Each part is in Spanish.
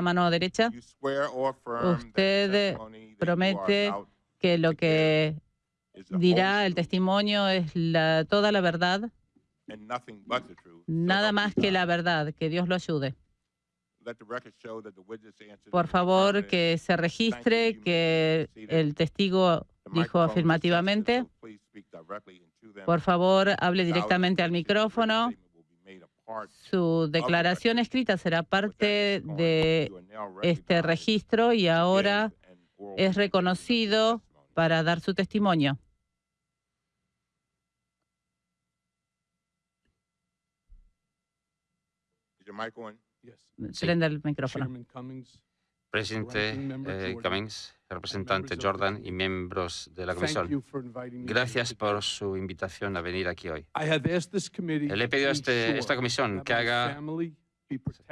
la mano derecha. Usted promete que lo que dirá el testimonio es la, toda la verdad, nada más que la verdad. Que Dios lo ayude. Por favor, que se registre que el testigo dijo afirmativamente. Por favor, hable directamente al micrófono. Su declaración escrita será parte de este registro y ahora es reconocido para dar su testimonio. Prenda el micrófono. Presidente eh, Cummings, representante Jordan y miembros de la comisión, gracias por su invitación a venir aquí hoy. Le he pedido a este, esta comisión que haga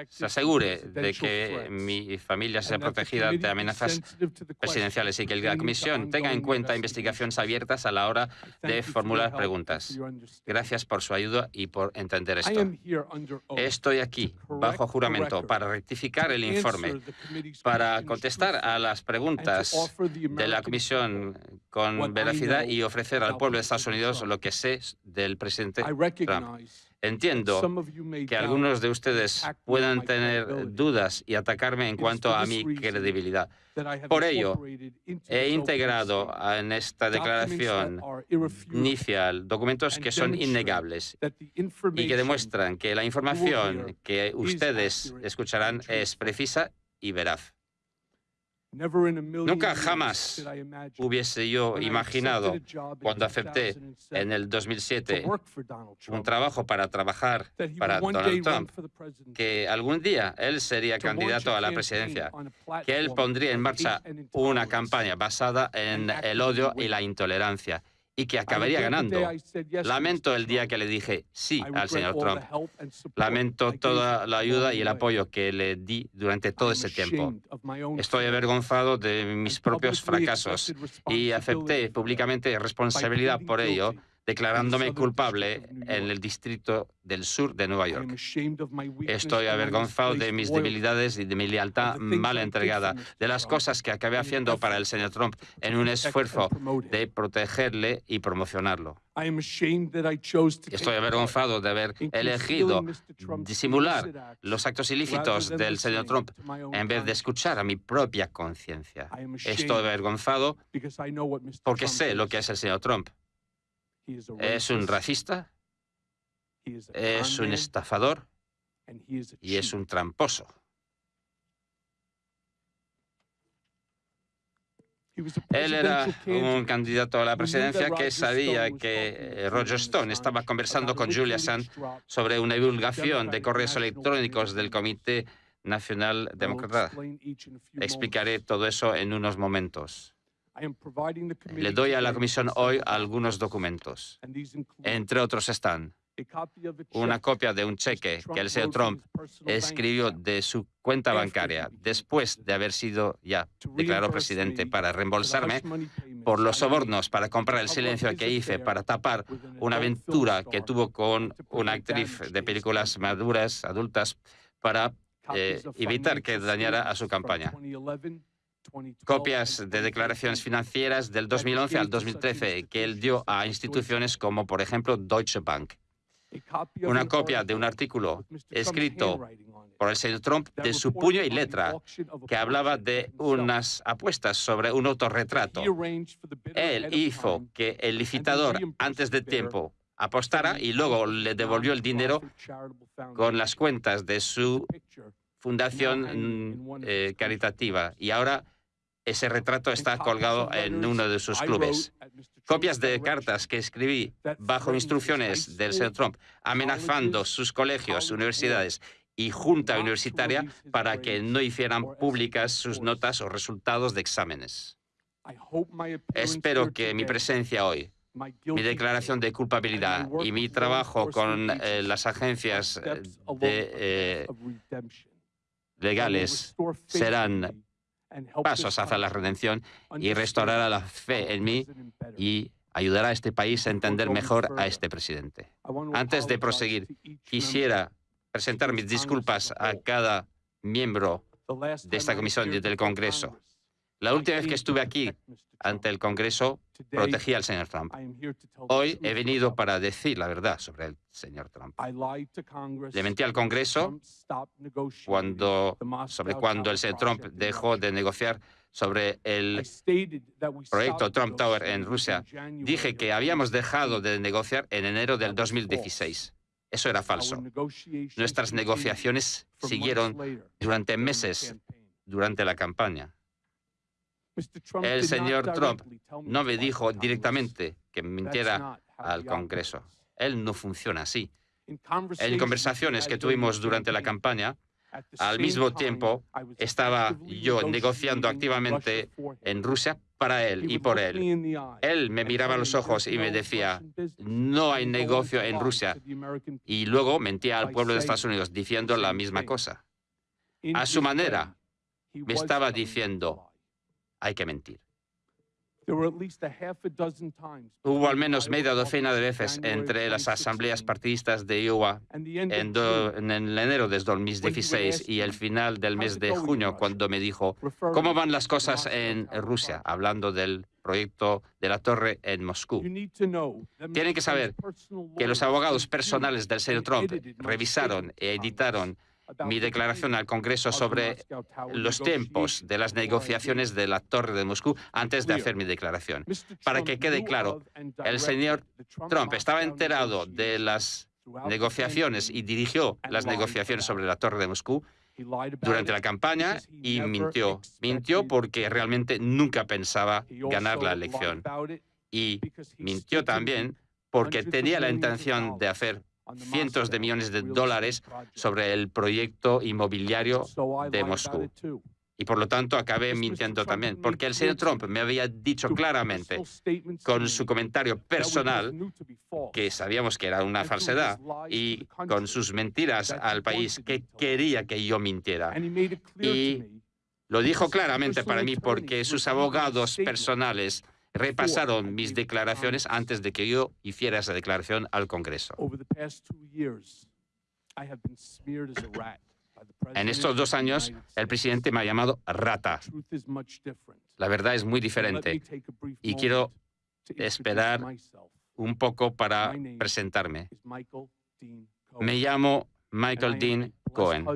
se asegure de que mi familia sea protegida de amenazas presidenciales y que la Comisión tenga en cuenta investigaciones abiertas a la hora de formular preguntas. Gracias por su ayuda y por entender esto. Estoy aquí, bajo juramento, para rectificar el informe, para contestar a las preguntas de la Comisión con veracidad y ofrecer al pueblo de Estados Unidos lo que sé del presidente Trump. Entiendo que algunos de ustedes puedan tener dudas y atacarme en cuanto a mi credibilidad. Por ello, he integrado en esta declaración inicial documentos que son innegables y que demuestran que la información que ustedes escucharán es precisa y veraz. Nunca jamás hubiese yo imaginado, cuando acepté en el 2007 un trabajo para trabajar para Donald Trump, que algún día él sería candidato a la presidencia, que él pondría en marcha una campaña basada en el odio y la intolerancia y que acabaría ganando. Lamento el día que le dije sí al señor Trump. Lamento toda la ayuda y el apoyo que le di durante todo ese tiempo. Estoy avergonzado de mis propios fracasos y acepté públicamente responsabilidad por ello declarándome culpable en el Distrito del Sur de Nueva York. Estoy avergonzado de mis debilidades y de mi lealtad mal entregada, de las cosas que acabé haciendo para el señor Trump en un esfuerzo de protegerle y promocionarlo. Estoy avergonzado de haber elegido disimular los actos ilícitos del señor Trump en vez de escuchar a mi propia conciencia. Estoy avergonzado porque sé lo que es el señor Trump es un racista, es un estafador y es un tramposo. Él era un candidato a la presidencia que sabía que eh, Roger Stone estaba conversando con Julia Sand sobre una divulgación de correos electrónicos del Comité Nacional Demócrata. Explicaré todo eso en unos momentos. Le doy a la Comisión hoy algunos documentos. Entre otros están una copia de un cheque que el señor Trump escribió de su cuenta bancaria después de haber sido ya declarado presidente para reembolsarme por los sobornos para comprar el silencio que hice para tapar una aventura que tuvo con una actriz de películas maduras, adultas, para eh, evitar que dañara a su campaña copias de declaraciones financieras del 2011 al 2013 que él dio a instituciones como, por ejemplo, Deutsche Bank. Una copia de un artículo escrito por el señor Trump de su puño y letra que hablaba de unas apuestas sobre un autorretrato. Él hizo que el licitador antes de tiempo apostara y luego le devolvió el dinero con las cuentas de su fundación mm, eh, caritativa. Y ahora ese retrato está colgado en uno de sus clubes. Copias de cartas que escribí bajo instrucciones del señor Trump, amenazando sus colegios, universidades y junta universitaria para que no hicieran públicas sus notas o resultados de exámenes. Espero que mi presencia hoy, mi declaración de culpabilidad y mi trabajo con eh, las agencias eh, de, eh, legales serán pasos hacia la redención y restaurará la fe en mí y ayudará a este país a entender mejor a este presidente. Antes de proseguir, quisiera presentar mis disculpas a cada miembro de esta comisión del Congreso. La última vez que estuve aquí ante el Congreso, protegí al señor Trump. Hoy he venido para decir la verdad sobre el señor Trump. Le mentí al Congreso cuando, sobre cuando el señor Trump dejó de negociar sobre el proyecto Trump Tower en Rusia. Dije que habíamos dejado de negociar en enero del 2016. Eso era falso. Nuestras negociaciones siguieron durante meses durante la campaña. El señor Trump no me dijo directamente que mintiera al Congreso. Él no funciona así. En conversaciones que tuvimos durante la campaña, al mismo tiempo estaba yo negociando activamente en Rusia para él y por él. Él me miraba a los ojos y me decía, no hay negocio en Rusia. Y luego mentía al pueblo de Estados Unidos diciendo la misma cosa. A su manera, me estaba diciendo, hay que mentir. Hubo al menos media docena de veces entre las asambleas partidistas de Iowa en, en enero de 2016 y el final del mes de junio, cuando me dijo, ¿cómo van las cosas en Rusia? Hablando del proyecto de la torre en Moscú. Tienen que saber que los abogados personales del señor Trump revisaron e editaron mi declaración al Congreso sobre los tiempos de las negociaciones de la Torre de Moscú antes de hacer mi declaración. Para que quede claro, el señor Trump estaba enterado de las negociaciones y dirigió las negociaciones sobre la Torre de Moscú durante la campaña y mintió. Mintió porque realmente nunca pensaba ganar la elección. Y mintió también porque tenía la intención de hacer cientos de millones de dólares sobre el proyecto inmobiliario de Moscú. Y por lo tanto acabé mintiendo también, porque el señor Trump me había dicho claramente con su comentario personal que sabíamos que era una falsedad y con sus mentiras al país que quería que yo mintiera. Y lo dijo claramente para mí porque sus abogados personales repasaron mis declaraciones antes de que yo hiciera esa declaración al Congreso. En estos dos años, el presidente me ha llamado rata. La verdad es muy diferente y quiero esperar un poco para presentarme. Me llamo Michael Dean Cohen.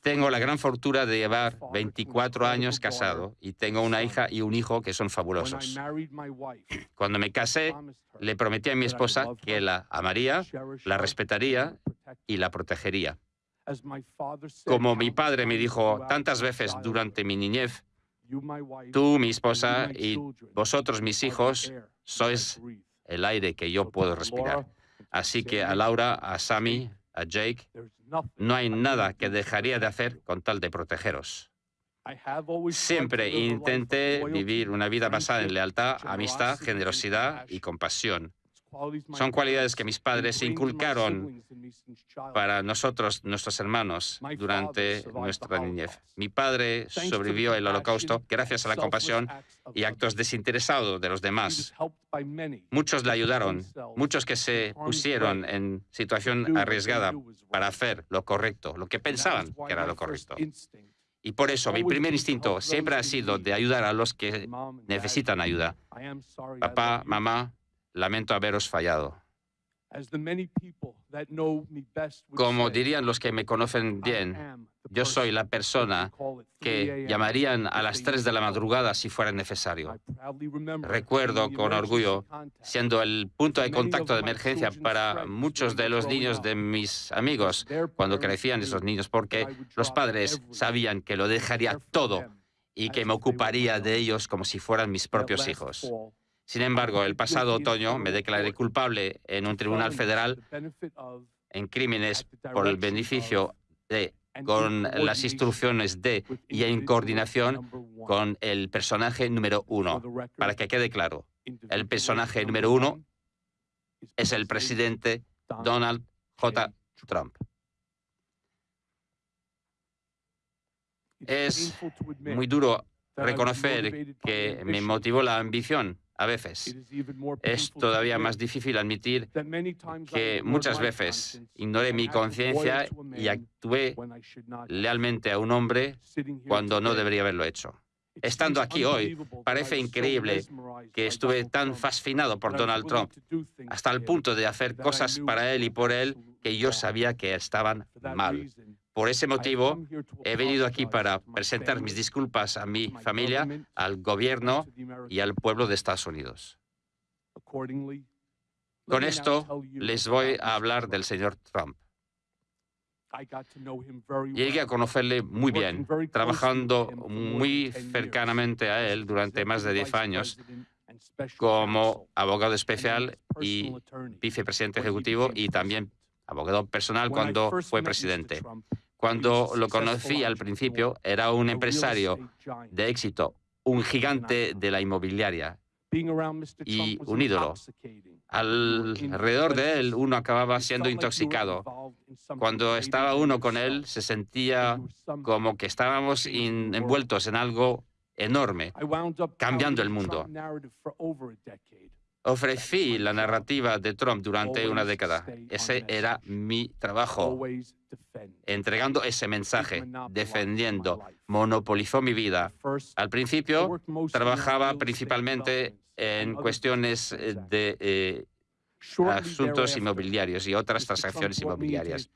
Tengo la gran fortuna de llevar 24 años casado y tengo una hija y un hijo que son fabulosos. Cuando me casé, le prometí a mi esposa que la amaría, la respetaría y la protegería. Como mi padre me dijo tantas veces durante mi niñez, tú, mi esposa y vosotros, mis hijos, sois el aire que yo puedo respirar. Así que a Laura, a Sammy, a Jake, no hay nada que dejaría de hacer con tal de protegeros. Siempre intenté vivir una vida basada en lealtad, amistad, generosidad y compasión. Son cualidades que mis padres inculcaron para nosotros, nuestros hermanos, durante nuestra niñez. Mi padre sobrevivió el holocausto gracias a la compasión y actos desinteresados de los demás. Muchos le ayudaron, muchos que se pusieron en situación arriesgada para hacer lo correcto, lo que pensaban que era lo correcto. Y por eso mi primer instinto siempre ha sido de ayudar a los que necesitan ayuda. Papá, mamá, lamento haberos fallado. Como dirían los que me conocen bien, yo soy la persona que llamarían a las 3 de la madrugada si fuera necesario. Recuerdo con orgullo siendo el punto de contacto de emergencia para muchos de los niños de mis amigos cuando crecían esos niños, porque los padres sabían que lo dejaría todo y que me ocuparía de ellos como si fueran mis propios hijos. Sin embargo, el pasado otoño me declaré culpable en un tribunal federal en crímenes por el beneficio de con las instrucciones de y en coordinación con el personaje número uno. Para que quede claro, el personaje número uno es el presidente Donald J. Trump. Es muy duro reconocer que me motivó la ambición A veces es todavía más difícil admitir que muchas veces ignoré mi conciencia y actué lealmente a un hombre cuando no debería haberlo hecho. Estando aquí hoy, parece increíble que estuve tan fascinado por Donald Trump, hasta el punto de hacer cosas para él y por él que yo sabía que estaban mal. Por ese motivo, he venido aquí para presentar mis disculpas a mi familia, al gobierno y al pueblo de Estados Unidos. Con esto, les voy a hablar del señor Trump. Llegué a conocerle muy bien, trabajando muy cercanamente a él durante más de 10 años como abogado especial y vicepresidente ejecutivo y también abogado personal cuando fue presidente. Cuando lo conocí al principio, era un empresario de éxito, un gigante de la inmobiliaria. Y un ídolo. Alrededor de él uno acababa siendo intoxicado. Cuando estaba uno con él se sentía como que estábamos envueltos en algo enorme, cambiando el mundo. Ofrecí la narrativa de Trump durante una década. Ese era mi trabajo, entregando ese mensaje, defendiendo. Monopolizó mi vida. Al principio trabajaba principalmente en cuestiones eh, de eh, asuntos inmobiliarios y otras transacciones inmobiliarias.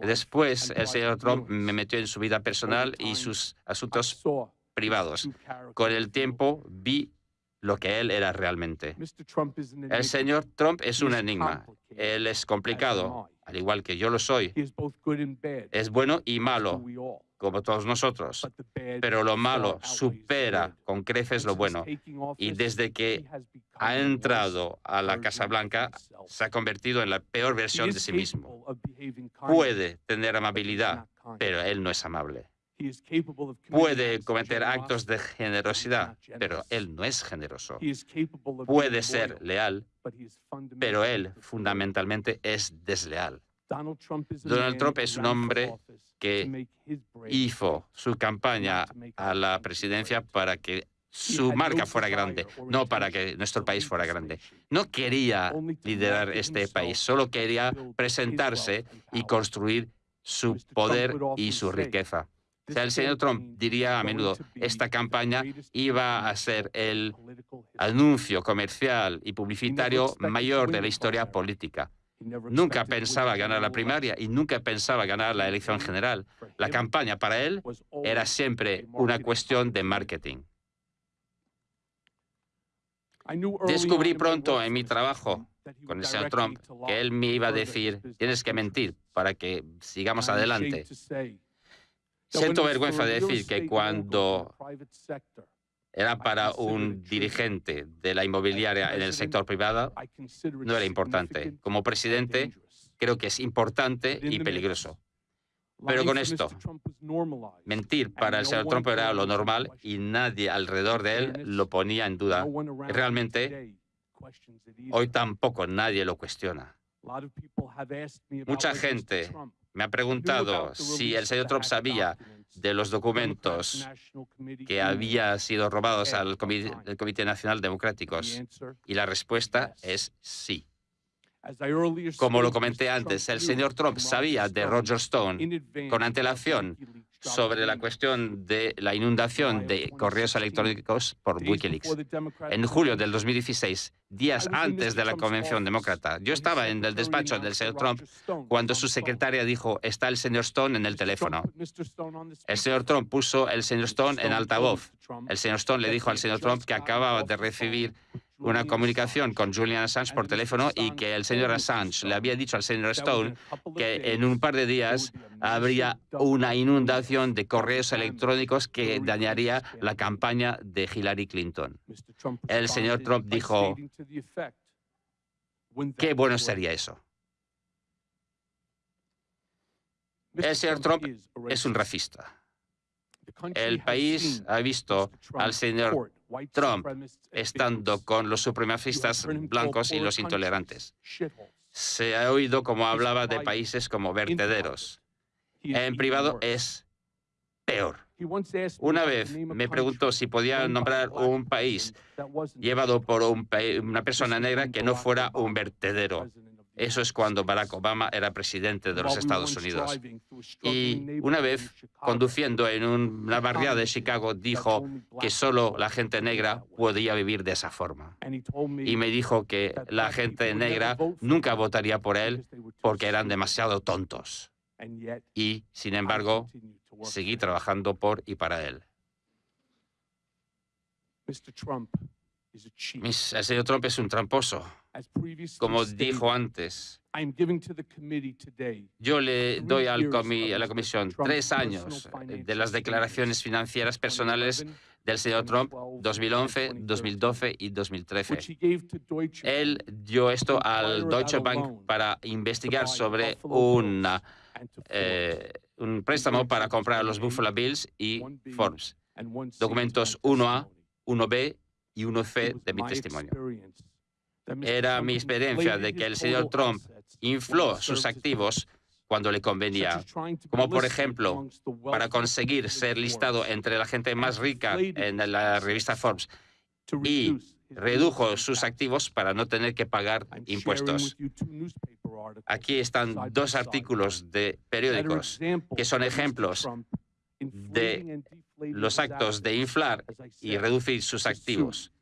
Después, el señor Trump me metió en su vida personal y sus asuntos privados. Con el tiempo vi lo que él era realmente. El señor Trump es un enigma. Él es complicado, al igual que yo lo soy. Es bueno y malo, como todos nosotros. Pero lo malo supera con creces lo bueno. Y desde que ha entrado a la Casa Blanca, se ha convertido en la peor versión de sí mismo. Puede tener amabilidad, pero él no es amable. Puede cometer actos de generosidad, pero él no es generoso. Puede ser leal, pero él fundamentalmente es desleal. Donald Trump es un hombre que hizo su campaña a la presidencia para que su marca fuera grande, no para que nuestro país fuera grande. No quería liderar este país, solo quería presentarse y construir su poder y su riqueza el señor Trump diría a menudo, esta campaña iba a ser el anuncio comercial y publicitario mayor de la historia política. Nunca pensaba ganar la primaria y nunca pensaba ganar la elección general. La campaña para él era siempre una cuestión de marketing. Descubrí pronto en mi trabajo con el señor Trump que él me iba a decir, tienes que mentir para que sigamos adelante. Siento vergüenza de decir que cuando era para un dirigente de la inmobiliaria en el sector privado, no era importante. Como presidente, creo que es importante y peligroso. Pero con esto, mentir para el señor Trump era lo normal y nadie alrededor de él lo ponía en duda. realmente, hoy tampoco nadie lo cuestiona. Mucha gente me ha preguntado si el señor Trump sabía de los documentos que habían sido robados al Comité, Nacional Democráticos. Y la respuesta es sí. Como lo comenté antes, el señor Trump sabía de Roger Stone con antelación sobre la cuestión de la inundación de correos electrónicos por Wikileaks. En julio del 2016, días antes de la convención demócrata, yo estaba en el despacho del señor Trump cuando su secretaria dijo, está el señor Stone en el teléfono. El señor Trump puso el señor Stone en altavoz. El señor Stone le dijo al señor Trump que acababa de recibir una comunicación con Julian Assange por teléfono y que el señor Assange le había dicho al señor Stone que en un par de días habría una inundación de correos electrónicos que dañaría la campaña de Hillary Clinton. El señor Trump dijo, qué bueno sería eso. El señor Trump es un racista. El país ha visto al señor Trump estando con los supremacistas blancos y los intolerantes. Se ha oído como hablaba de países como vertederos. En privado es peor. Una vez me preguntó si podía nombrar un país llevado por una persona negra que no fuera un vertedero. Eso es cuando Barack Obama era presidente de los Estados Unidos. Y una vez, conduciendo en una barriada de Chicago, dijo que solo la gente negra podía vivir de esa forma. Y me dijo que la gente negra nunca votaría por él porque eran demasiado tontos. Y, sin embargo, seguí trabajando por y para él. el señor Trump es un tramposo. Como dijo antes, yo le doy al a la Comisión tres años de las declaraciones financieras personales del señor Trump 2011, 2012 y 2013. Él dio esto al Deutsche Bank para investigar sobre una, eh, un préstamo para comprar los Buffalo Bills y Forbes. Documentos 1A, 1B y 1C de mi testimonio. Era mi experiencia de que el señor Trump infló sus activos cuando le convenía, como por ejemplo para conseguir ser listado entre la gente más rica en la revista Forbes y redujo sus activos para no tener que pagar impuestos. Aquí están dos artículos de periódicos que son ejemplos de los actos de inflar y reducir sus activos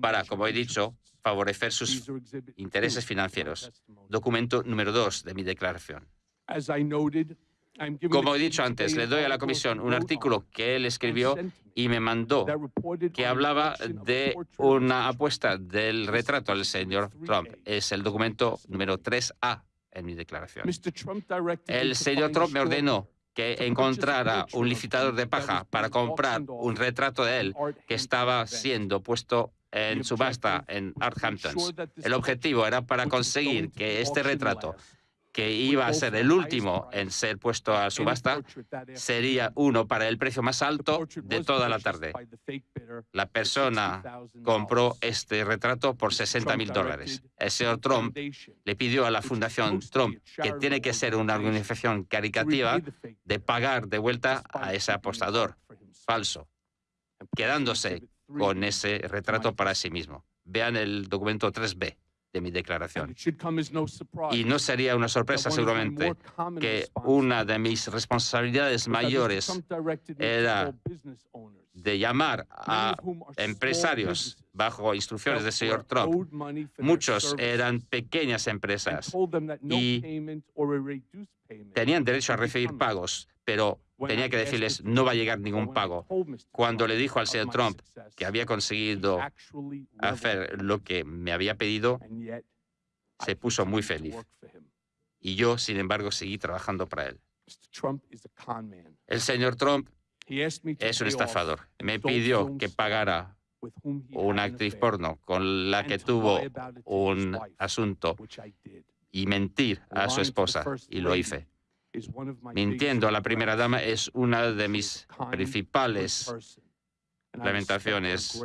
para, como he dicho, favorecer sus intereses financieros. Documento número dos de mi declaración. Como he dicho antes, le doy a la Comisión un artículo que él escribió y me mandó que hablaba de una apuesta del retrato al señor Trump. Es el documento número 3A en mi declaración. El señor Trump me ordenó que encontrara un licitador de paja para comprar un retrato de él que estaba siendo puesto en subasta en Arthamptons. El objetivo era para conseguir que este retrato que iba a ser el último en ser puesto a subasta, sería uno para el precio más alto de toda la tarde. La persona compró este retrato por 60 mil dólares. El señor Trump le pidió a la Fundación Trump, que tiene que ser una organización caricativa, de pagar de vuelta a ese apostador falso, quedándose con ese retrato para sí mismo. Vean el documento 3B de mi declaración. Y no sería una sorpresa seguramente que una de mis responsabilidades mayores era de llamar a empresarios bajo instrucciones del señor Trump. Muchos eran pequeñas empresas y tenían derecho a recibir pagos, pero tenía que decirles no va a llegar ningún pago. Cuando le dijo al señor Trump que había conseguido hacer lo que me había pedido, se puso muy feliz. Y yo, sin embargo, seguí trabajando para él. El señor Trump es un estafador. Me pidió que pagara una actriz porno con la que tuvo un asunto y mentir a su esposa, y lo hice. Mintiendo a la primera dama es una de mis principales lamentaciones.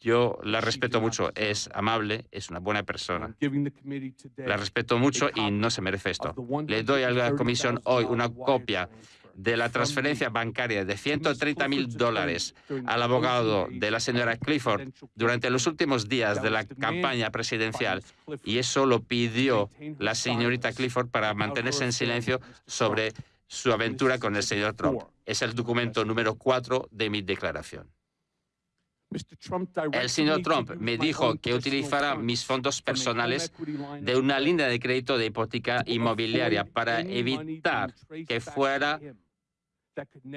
Yo la respeto mucho, es amable, es una buena persona. La respeto mucho y no se merece esto. Le doy a la comisión hoy una copia de la transferencia bancaria de 130 mil dólares al abogado de la señora Clifford durante los últimos días de la campaña presidencial y eso lo pidió la señorita Clifford para mantenerse en silencio sobre su aventura con el señor Trump. Es el documento número 4 de mi declaración. El señor Trump me dijo que utilizara mis fondos personales de una línea de crédito de hipoteca inmobiliaria para evitar que fuera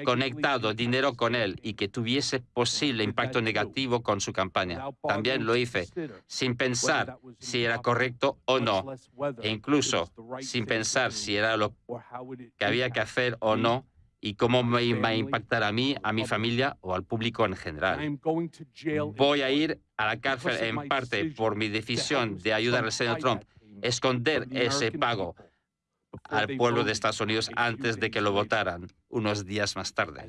conectado dinero con él y que tuviese posible impacto negativo con su campaña. También lo hice sin pensar si era correcto o no, e incluso sin pensar si era lo que había que hacer o no y cómo me iba a impactar a mí, a mi familia o al público en general. Voy a ir a la cárcel en parte por mi decisión de ayudar al señor Trump, esconder ese pago al pueblo de Estados Unidos antes de que lo votaran unos días más tarde.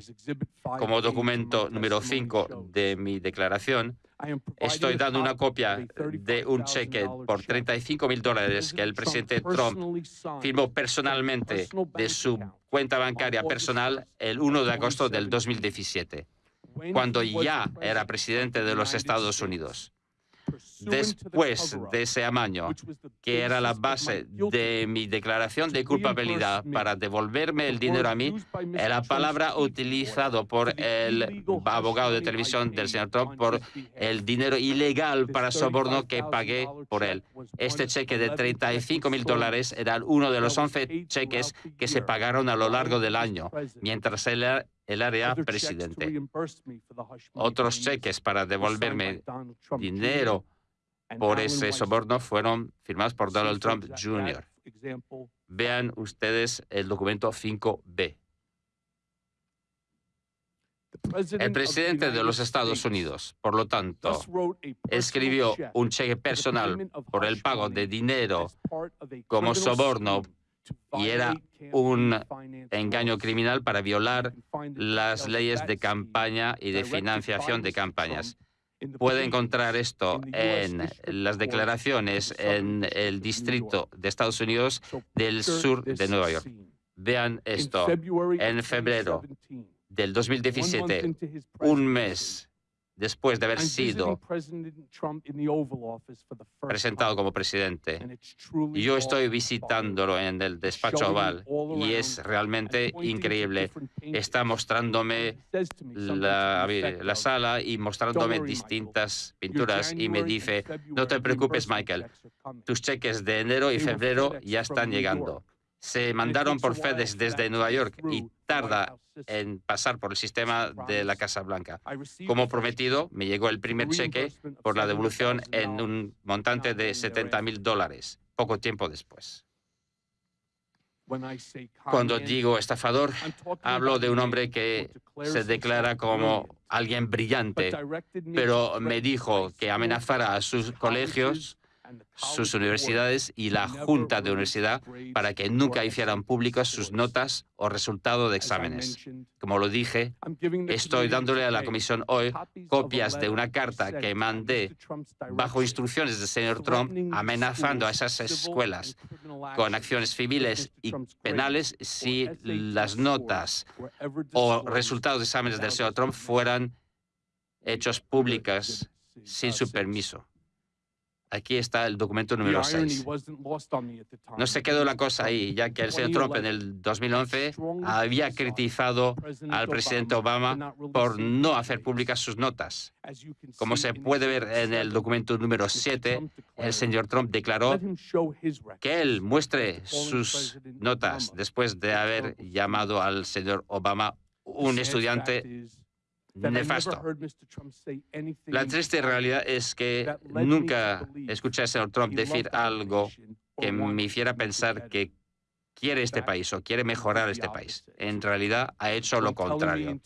Como documento número 5 de mi declaración, estoy dando una copia de un cheque por 35 mil dólares que el presidente Trump firmó personalmente de su cuenta bancaria personal el 1 de agosto del 2017, cuando ya era presidente de los Estados Unidos después de ese amaño, que era la base de mi declaración de culpabilidad para devolverme el dinero a mí, la palabra utilizado por el abogado de televisión del señor Trump por el dinero ilegal para soborno que pagué por él. Este cheque de 35 mil dólares era uno de los 11 cheques que se pagaron a lo largo del año, mientras él el área presidente. Otros cheques para devolverme dinero por ese soborno fueron firmados por Donald Trump Jr. Vean ustedes el documento 5B. El presidente de los Estados Unidos, por lo tanto, escribió un cheque personal por el pago de dinero como soborno y era un engaño criminal para violar las leyes de campaña y de financiación de campañas. Puede encontrar esto en las declaraciones en el distrito de Estados Unidos del sur de Nueva York. Vean esto. En febrero del 2017, un mes después de haber sido presentado como presidente. Yo estoy visitándolo en el despacho oval y es realmente increíble. Está mostrándome la, la sala y mostrándome distintas pinturas y me dice, no te preocupes, Michael, tus cheques de enero y febrero ya están llegando se mandaron por FedEx desde Nueva York y tarda en pasar por el sistema de la Casa Blanca. Como prometido, me llegó el primer cheque por la devolución en un montante de 70 mil dólares, poco tiempo después. Cuando digo estafador, hablo de un hombre que se declara como alguien brillante, pero me dijo que amenazara a sus colegios sus universidades y la Junta de Universidad para que nunca hicieran públicas sus notas o resultado de exámenes. Como lo dije, estoy dándole a la Comisión hoy copias de una carta que mandé bajo instrucciones del señor Trump amenazando a esas escuelas con acciones civiles y penales si las notas o resultados de exámenes del señor Trump fueran hechos públicas sin su permiso. Aquí está el documento número 6. No se quedó la cosa ahí, ya que el señor Trump en el 2011 había criticado al presidente Obama por no hacer públicas sus notas. Como se puede ver en el documento número 7, el señor Trump declaró que él muestre sus notas después de haber llamado al señor Obama un estudiante nefasto. La triste realidad es que nunca escuché al señor Trump decir algo que me hiciera pensar que quiere este país o quiere mejorar este país. En realidad ha hecho lo contrario.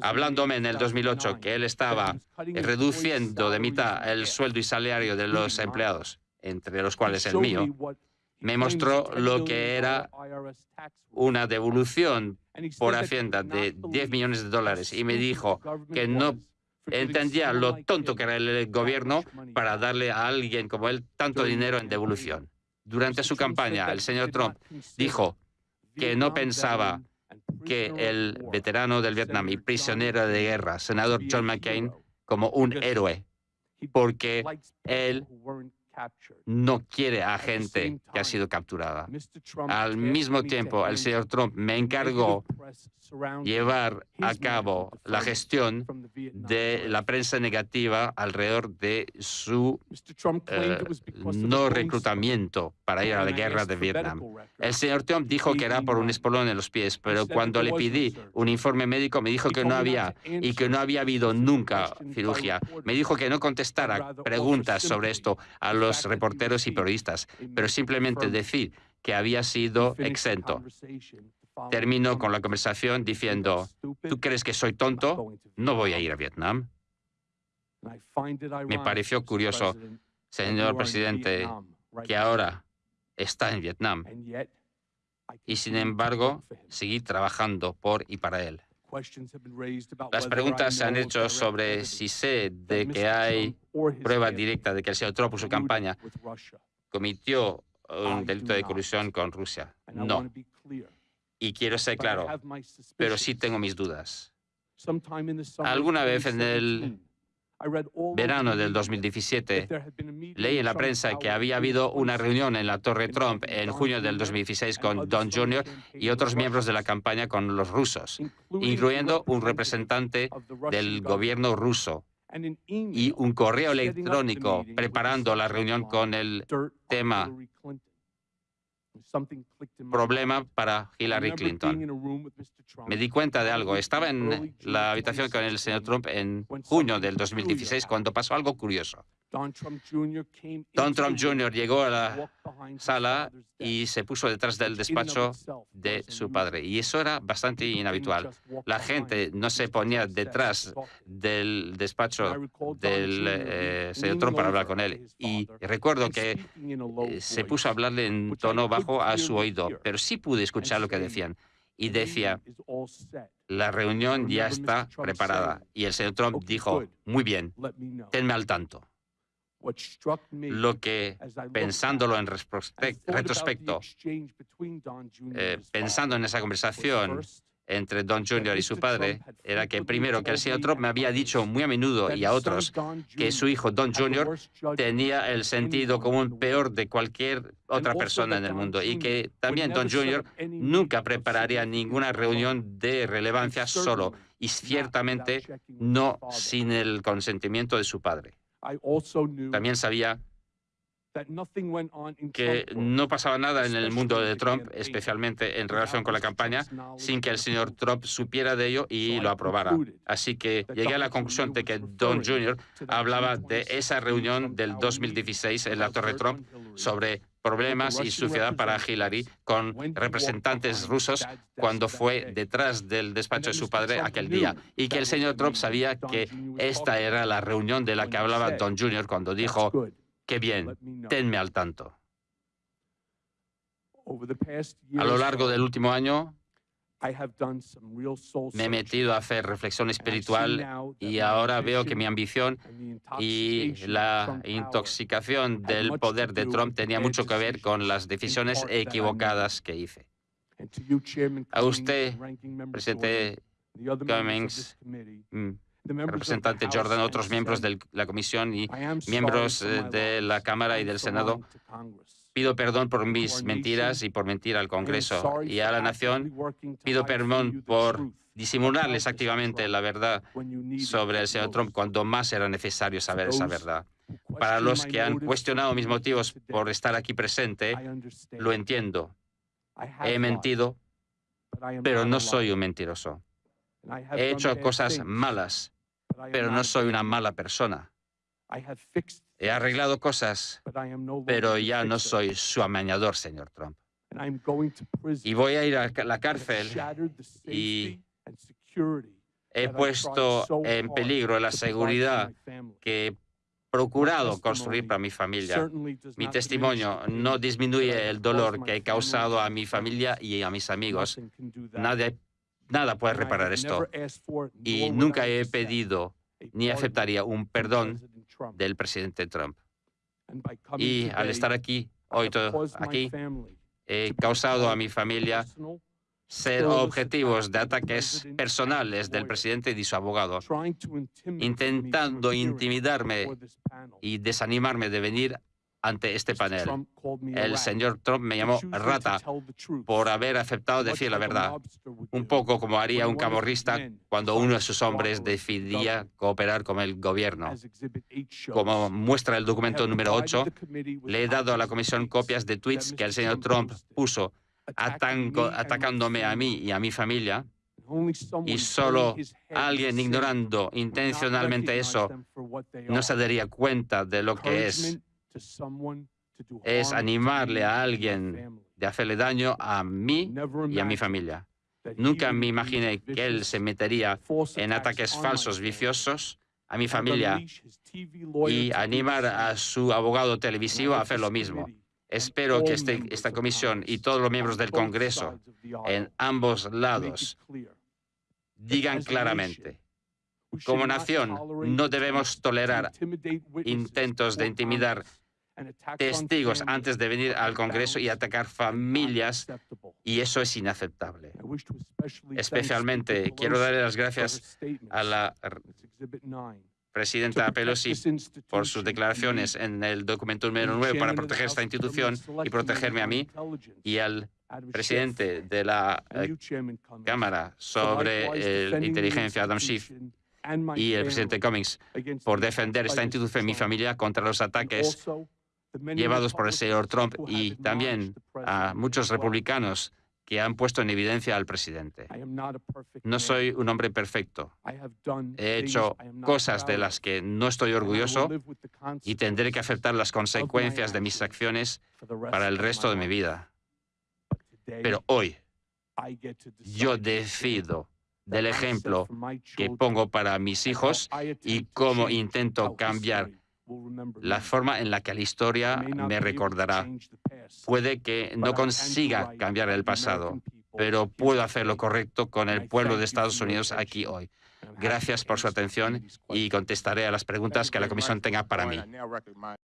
Hablándome en el 2008 que él estaba reduciendo de mitad el sueldo y salario de los empleados, entre los cuales el mío, me mostró lo que era una devolución por Hacienda de 10 millones de dólares. Y me dijo que no entendía lo tonto que era el gobierno para darle a alguien como él tanto dinero en devolución. Durante su campaña, el señor Trump dijo que no pensaba que el veterano del Vietnam y prisionero de guerra, senador John McCain, como un héroe, porque él no quiere a gente que ha sido capturada. Al mismo tiempo, el señor Trump me encargó llevar a cabo la gestión de la prensa negativa alrededor de su eh, no reclutamiento para ir a la guerra de Vietnam. El señor Trump dijo que era por un espolón en los pies, pero cuando le pedí un informe médico me dijo que no había y que no había habido nunca cirugía. Me dijo que no contestara preguntas sobre esto a los reporteros y periodistas, pero simplemente decir que había sido exento. Termino con la conversación diciendo, ¿tú crees que soy tonto? No voy a ir a Vietnam. Me pareció curioso, señor presidente, que ahora está en Vietnam. y sin embargo seguí trabajando por y para él. Las preguntas se han hecho sobre si sé de que hay prueba directa de que el señor Trump, su campaña, cometió un delito de colusión con Rusia. No. Y quiero ser claro, pero sí tengo mis dudas. Alguna vez en el verano del 2017, leí en la prensa que había habido una reunión en la Torre Trump en junio del 2016 con Don Jr. y otros miembros de la campaña con los rusos, incluyendo un representante del gobierno ruso y un correo electrónico preparando la reunión con el tema problema para Hillary Clinton. Me di cuenta de algo. Estaba en la habitación con el señor Trump en junio del 2016 cuando pasó algo curioso. Don Trump Jr. llegó a la sala y se puso detrás del despacho de su padre. Y eso era bastante inhabitual. La gente no se ponía detrás del despacho del eh, señor Trump para hablar con él. Y recuerdo que eh, se puso a hablarle en tono bajo a su oído, pero sí pude escuchar lo que decían. Y decía, la reunión ya está preparada. Y el señor Trump dijo, muy bien, tenme al tanto. Lo que, pensándolo en retrospecto, eh, pensando en esa conversación entre Don Jr. y su padre, era que primero que el señor Trump me había dicho muy a menudo y a otros que su hijo Don Jr. tenía el sentido común peor de cualquier otra persona en el mundo y que también Don Jr. nunca prepararía ninguna reunión de relevancia solo y ciertamente no sin el consentimiento de su padre. También sabía que no pasaba nada en el mundo de Trump, especialmente en relación con la campaña, sin que el señor Trump supiera de ello y lo aprobara. Así que llegué a la conclusión de que Don Jr. hablaba de esa reunión del 2016 en la Torre Trump sobre problemas y suciedad para Hillary con representantes rusos cuando fue detrás del despacho de su padre aquel día y que el señor Trump sabía que esta era la reunión de la que hablaba Don Jr. cuando dijo, qué bien, tenme al tanto. A lo largo del último año, me he metido a hacer reflexión espiritual y ahora veo que mi ambición y la intoxicación del poder de Trump tenía mucho que ver con las decisiones equivocadas que hice. A usted, presidente Cummings, mm, representante Jordan, otros miembros de la comisión y miembros eh, de la Cámara y del Senado, Pido perdón por mis mentiras y por mentir al Congreso y a la nación. Pido perdón por disimularles activamente la verdad sobre el señor Trump cuando más era necesario saber esa verdad. Para los que han cuestionado mis motivos por estar aquí presente, lo entiendo. He mentido, pero no soy un mentiroso. He hecho cosas malas, pero no soy una mala persona. He arreglado cosas, pero ya no soy su amañador, señor Trump. Y voy a ir a la cárcel y he puesto en peligro la seguridad que he procurado construir para mi familia. Mi testimonio no disminuye el dolor que he causado a mi familia y a mis amigos. nada puede reparar esto. Y nunca he pedido ni aceptaría un perdón del presidente Trump. Y al estar aquí, hoy todo aquí, he causado a mi familia ser objetivos de ataques personales del presidente y de su abogado, intentando intimidarme y desanimarme de venir ante este panel. El señor Trump me llamó rata por haber aceptado decir la verdad, un poco como haría un camorrista cuando uno de sus hombres decidía cooperar con el gobierno. Como muestra el documento número 8, le he dado a la comisión copias de tweets que el señor Trump puso atacándome a mí y a mi familia, y solo alguien ignorando intencionalmente eso no se daría cuenta de lo que es es animarle a alguien de hacerle daño a mí y a mi familia. Nunca me imaginé que él se metería en ataques falsos, viciosos a mi familia y animar a su abogado televisivo a hacer lo mismo. Espero que este, esta comisión y todos los miembros del Congreso en ambos lados digan claramente, como nación no debemos tolerar intentos de intimidar testigos antes de venir al Congreso y atacar familias, y eso es inaceptable. Especialmente quiero darle las gracias a la presidenta Pelosi por sus declaraciones en el documento número 9 para proteger esta institución y protegerme a mí y al presidente de la eh, Cámara sobre la inteligencia, Adam Schiff, y el presidente Cummings por defender esta institución y mi familia contra los ataques llevados por el señor Trump y también a muchos republicanos que han puesto en evidencia al presidente. No soy un hombre perfecto. He hecho cosas de las que no estoy orgulloso y tendré que aceptar las consecuencias de mis acciones para el resto de mi vida. Pero hoy yo decido del ejemplo que pongo para mis hijos y cómo intento cambiar la forma en la que la historia me recordará. Puede que no consiga cambiar el pasado, pero puedo hacer lo correcto con el pueblo de Estados Unidos aquí hoy. Gracias por su atención y contestaré a las preguntas que la Comisión tenga para mí.